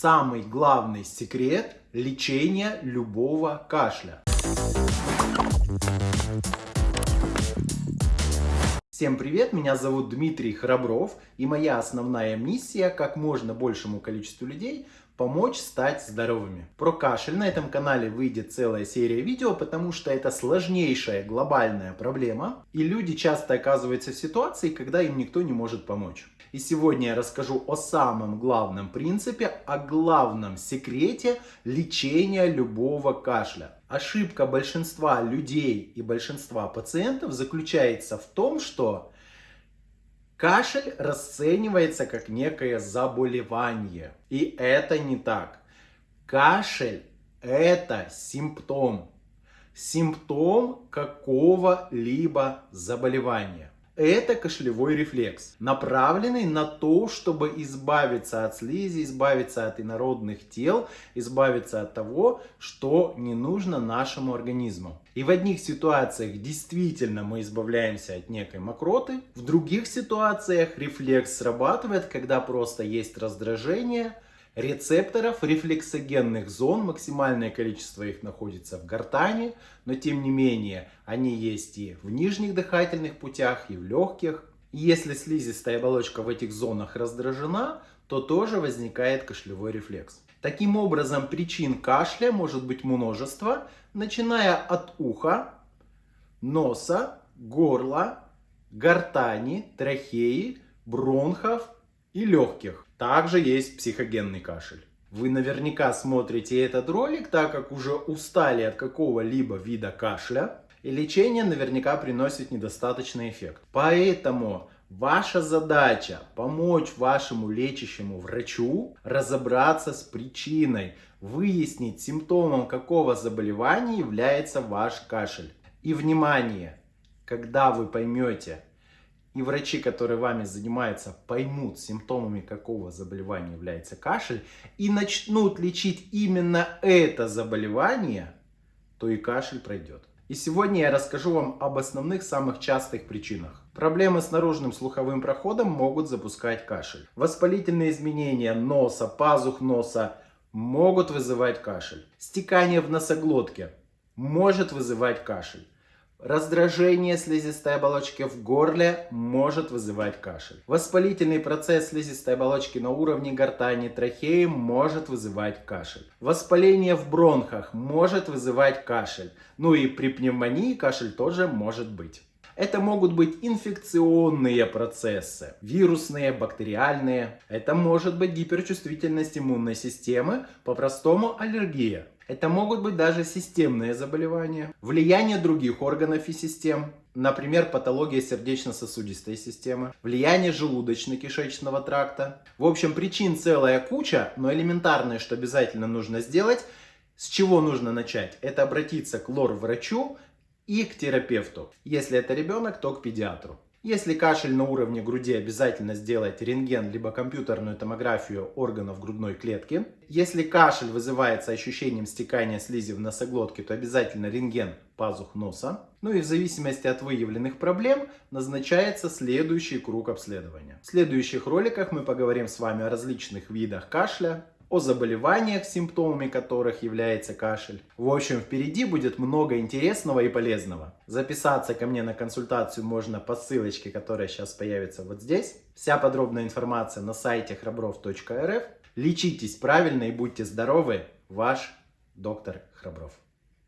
самый главный секрет лечения любого кашля. Всем привет, меня зовут Дмитрий Храбров и моя основная миссия как можно большему количеству людей помочь стать здоровыми. Про кашель на этом канале выйдет целая серия видео, потому что это сложнейшая глобальная проблема, и люди часто оказываются в ситуации, когда им никто не может помочь. И сегодня я расскажу о самом главном принципе, о главном секрете лечения любого кашля. Ошибка большинства людей и большинства пациентов заключается в том, что Кашель расценивается как некое заболевание. И это не так. Кашель это симптом. Симптом какого-либо заболевания это кашлевой рефлекс, направленный на то, чтобы избавиться от слизи, избавиться от инородных тел, избавиться от того, что не нужно нашему организму. И в одних ситуациях действительно мы избавляемся от некой мокроты, в других ситуациях рефлекс срабатывает, когда просто есть раздражение, рецепторов рефлексогенных зон, максимальное количество их находится в гортани, но тем не менее они есть и в нижних дыхательных путях, и в легких. Если слизистая оболочка в этих зонах раздражена, то тоже возникает кашлевой рефлекс. Таким образом, причин кашля может быть множество, начиная от уха, носа, горла, гортани, трахеи, бронхов и легких. Также есть психогенный кашель. Вы наверняка смотрите этот ролик, так как уже устали от какого-либо вида кашля, и лечение наверняка приносит недостаточный эффект. Поэтому ваша задача помочь вашему лечащему врачу разобраться с причиной, выяснить симптомом какого заболевания является ваш кашель. И внимание, когда вы поймете, и врачи, которые вами занимаются, поймут, симптомами какого заболевания является кашель, и начнут лечить именно это заболевание, то и кашель пройдет. И сегодня я расскажу вам об основных самых частых причинах. Проблемы с наружным слуховым проходом могут запускать кашель. Воспалительные изменения носа, пазух носа могут вызывать кашель. Стекание в носоглотке может вызывать кашель. Раздражение слизистой оболочки в горле может вызывать кашель. Воспалительный процесс слизистой оболочки на уровне гортани, трахеи может вызывать кашель. Воспаление в бронхах может вызывать кашель. Ну и при пневмонии кашель тоже может быть. Это могут быть инфекционные процессы, вирусные, бактериальные. Это может быть гиперчувствительность иммунной системы, по-простому аллергия. Это могут быть даже системные заболевания, влияние других органов и систем, например, патология сердечно-сосудистой системы, влияние желудочно-кишечного тракта. В общем, причин целая куча, но элементарное, что обязательно нужно сделать, с чего нужно начать? Это обратиться к лор-врачу и к терапевту. Если это ребенок, то к педиатру. Если кашель на уровне груди, обязательно сделайте рентген либо компьютерную томографию органов грудной клетки. Если кашель вызывается ощущением стекания слизи в носоглотке, то обязательно рентген пазух носа. Ну и в зависимости от выявленных проблем назначается следующий круг обследования. В следующих роликах мы поговорим с вами о различных видах кашля, о заболеваниях, симптомами которых является кашель. В общем, впереди будет много интересного и полезного. Записаться ко мне на консультацию можно по ссылочке, которая сейчас появится вот здесь. Вся подробная информация на сайте храбров.рф. Лечитесь правильно и будьте здоровы. Ваш доктор Храбров.